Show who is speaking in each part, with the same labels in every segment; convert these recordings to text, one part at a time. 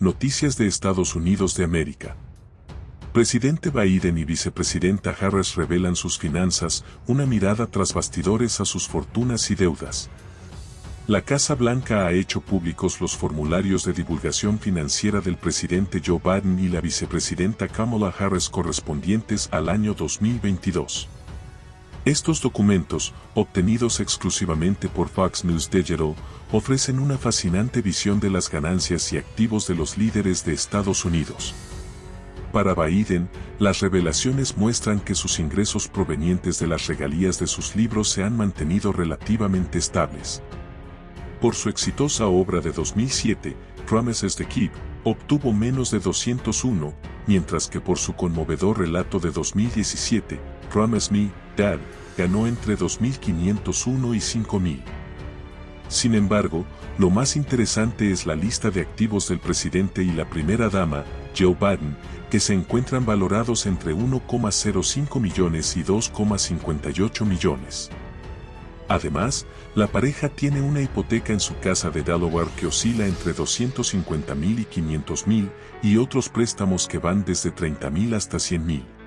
Speaker 1: Noticias de Estados Unidos de América. Presidente Biden y vicepresidenta Harris revelan sus finanzas, una mirada tras bastidores a sus fortunas y deudas. La Casa Blanca ha hecho públicos los formularios de divulgación financiera del presidente Joe Biden y la vicepresidenta Kamala Harris correspondientes al año 2022. Estos documentos, obtenidos exclusivamente por Fox News Digital, ofrecen una fascinante visión de las ganancias y activos de los líderes de Estados Unidos. Para Biden, las revelaciones muestran que sus ingresos provenientes de las regalías de sus libros se han mantenido relativamente estables. Por su exitosa obra de 2007, Promises the Keep, obtuvo menos de 201, mientras que por su conmovedor relato de 2017, Promise Me, Dad, ganó entre 2.501 y 5.000. Sin embargo, lo más interesante es la lista de activos del presidente y la primera dama, Joe Biden, que se encuentran valorados entre 1,05 millones y 2,58 millones. Además, la pareja tiene una hipoteca en su casa de Delaware que oscila entre 250 mil y 500 mil y otros préstamos que van desde 30 mil hasta 100 mil.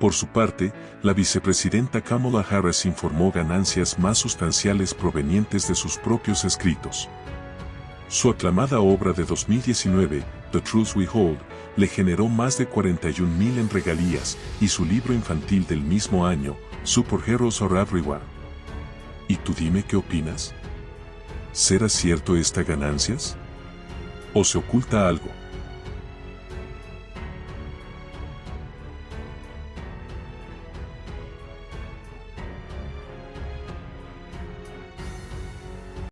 Speaker 1: Por su parte, la vicepresidenta Kamala Harris informó ganancias más sustanciales provenientes de sus propios escritos. Su aclamada obra de 2019, The Truth We Hold, le generó más de 41 mil en regalías y su libro infantil del mismo año, Superheroes Are Everywhere. ¿Y tú dime qué opinas? ¿Será cierto esta ganancias? ¿O se oculta algo?